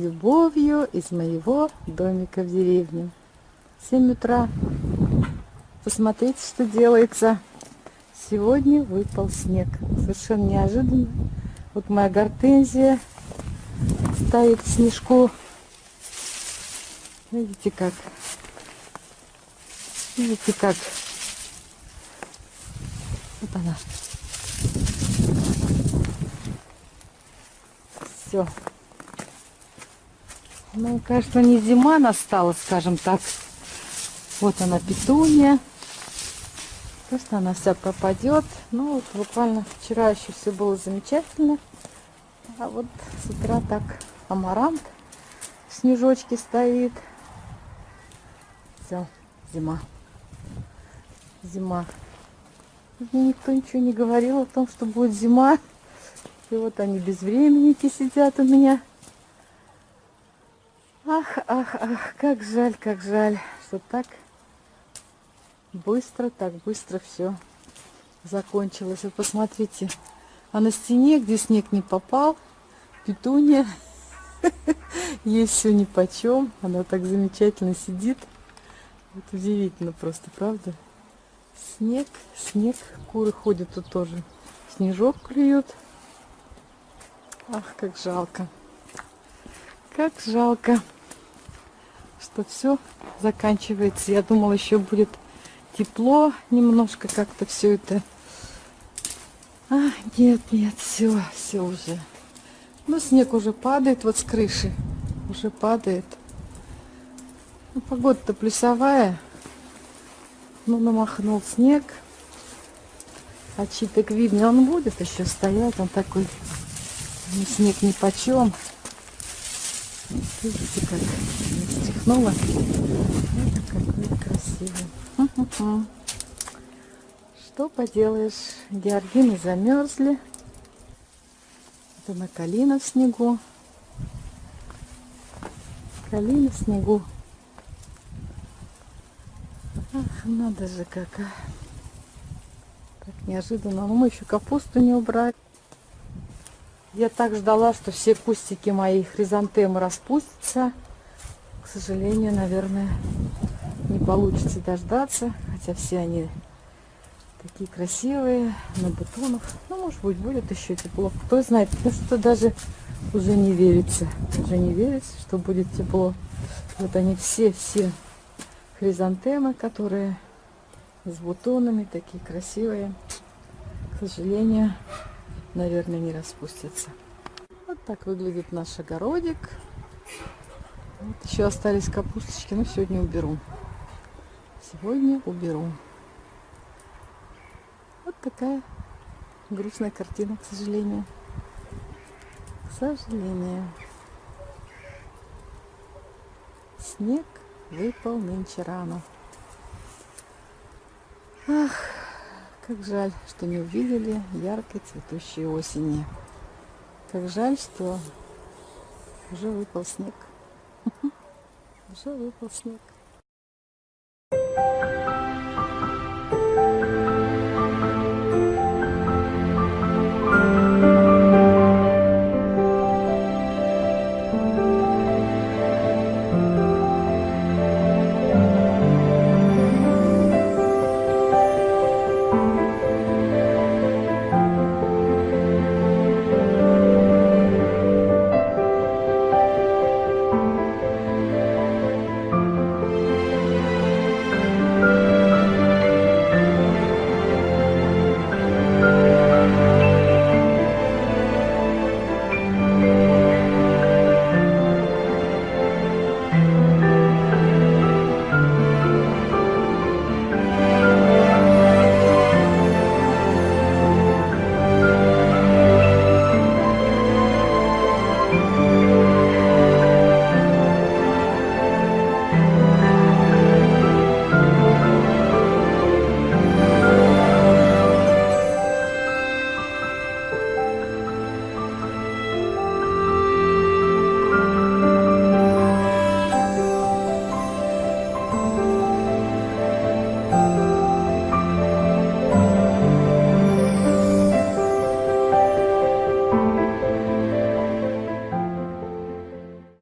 любовью из моего домика в деревне. 7 утра. Посмотрите, что делается. Сегодня выпал снег. Совершенно неожиданно. Вот моя гортензия стоит в снежку. Видите как? Видите как? Вот она. Все. Ну, кажется, не зима настала, скажем так. Вот она, петуния. Просто она вся пропадет. Ну, вот буквально вчера еще все было замечательно. А вот с утра так амарант снежочки стоит. Все, зима. Зима. Мне никто ничего не говорил о том, что будет зима. И вот они безвременники сидят у меня. Ах, ах, ах, как жаль, как жаль, что так быстро, так быстро все закончилось. Вы посмотрите, а на стене, где снег не попал, петуния, ей все ни по чем. Она так замечательно сидит. Вот удивительно просто, правда? Снег, снег, куры ходят тут тоже. Снежок клюют. Ах, как жалко. Как жалко что все заканчивается. Я думала, еще будет тепло немножко, как-то все это. А, нет, нет, все, все уже. Ну, снег уже падает вот с крыши. Уже падает. Ну, погода-то плюсовая. Ну, намахнул снег. А читок видно, он будет еще стоять. Он такой, ну, снег ни почем. Видите, как стихнула. Это какой красивый. Что поделаешь, георгины замерзли. Это на калина в снегу. Калина в снегу. Ах, надо же как. А. Так неожиданно. Но мы еще капусту не убрали. Я так ждала, что все кустики мои хризантемы распустятся. К сожалению, наверное, не получится дождаться. Хотя все они такие красивые, на бутонах. Ну, может быть, будет еще тепло. Кто знает, потому что даже уже не верится. Уже не верится, что будет тепло. Вот они все-все хризантемы, которые с бутонами, такие красивые. К сожалению, наверное, не распустятся. Вот так выглядит наш огородик. Вот еще остались капусточки, но сегодня уберу. Сегодня уберу. Вот такая грустная картина, к сожалению. К сожалению. Снег выпал нынче рано. Ах, как жаль, что не увидели яркой цветущей осени. Как жаль, что уже выпал снег. Уже выпал снег.